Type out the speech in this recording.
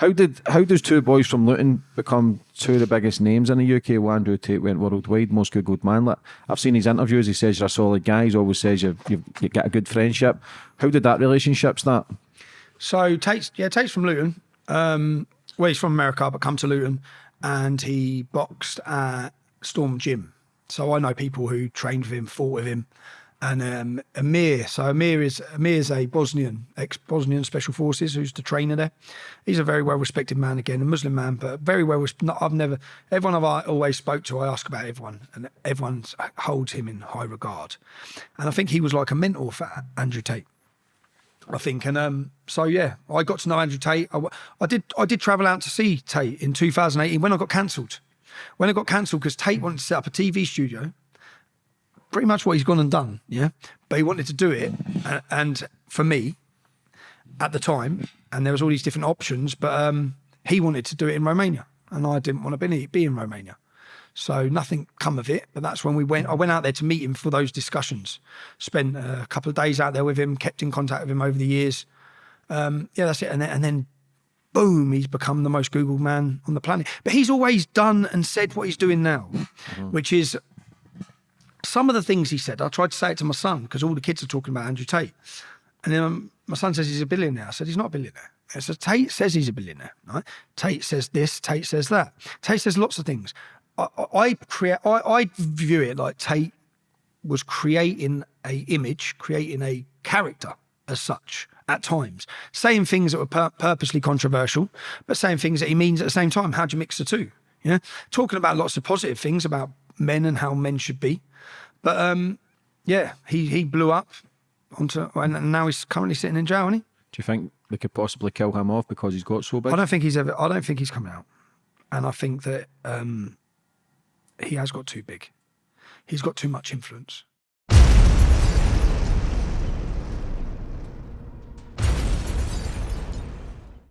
How did how does two boys from Luton become two of the biggest names in the UK? Well, Andrew Tate went worldwide, most googled man. Like, I've seen his interviews. He says you're a solid guy. He always says you've, you've you get a good friendship. How did that relationship start? So Tate's yeah, Tate's from Luton. Um, well, he's from America, but come to Luton, and he boxed at Storm Gym. So I know people who trained with him, fought with him, and um, Amir. So Amir is Amir is a Bosnian, ex-Bosnian Special Forces, who's the trainer there. He's a very well-respected man again, a Muslim man, but very well. Not, I've never everyone I've always spoke to. I ask about everyone, and everyone holds him in high regard. And I think he was like a mentor for Andrew Tate. I think, and um, so yeah, I got to know Andrew Tate. I, I did I did travel out to see Tate in 2018 when I got cancelled. When it got cancelled because Tate wanted to set up a TV studio pretty much what he's gone and done. Yeah, but he wanted to do it, and for me, at the time, and there was all these different options, but um, he wanted to do it in Romania, and I didn't want to be, be in Romania. So nothing come of it, but that's when we went. I went out there to meet him for those discussions. Spent a couple of days out there with him, kept in contact with him over the years. Um, yeah, that's it. And then, and then, boom, he's become the most Googled man on the planet. But he's always done and said what he's doing now, mm -hmm. which is some of the things he said, I tried to say it to my son because all the kids are talking about Andrew Tate. And then um, my son says he's a billionaire. I said, he's not a billionaire. Said, Tate says he's a billionaire. Right? Tate says this, Tate says that. Tate says lots of things. I, I create, I, I view it like Tate was creating a image, creating a character as such at times, saying things that were pur purposely controversial, but saying things that he means at the same time. How do you mix the two? Yeah, talking about lots of positive things about men and how men should be. But um, yeah, he he blew up onto, and now he's currently sitting in jail, isn't he? Do you think they could possibly kill him off because he's got so big? I don't think he's ever. I don't think he's coming out, and I think that um, he has got too big. He's got too much influence.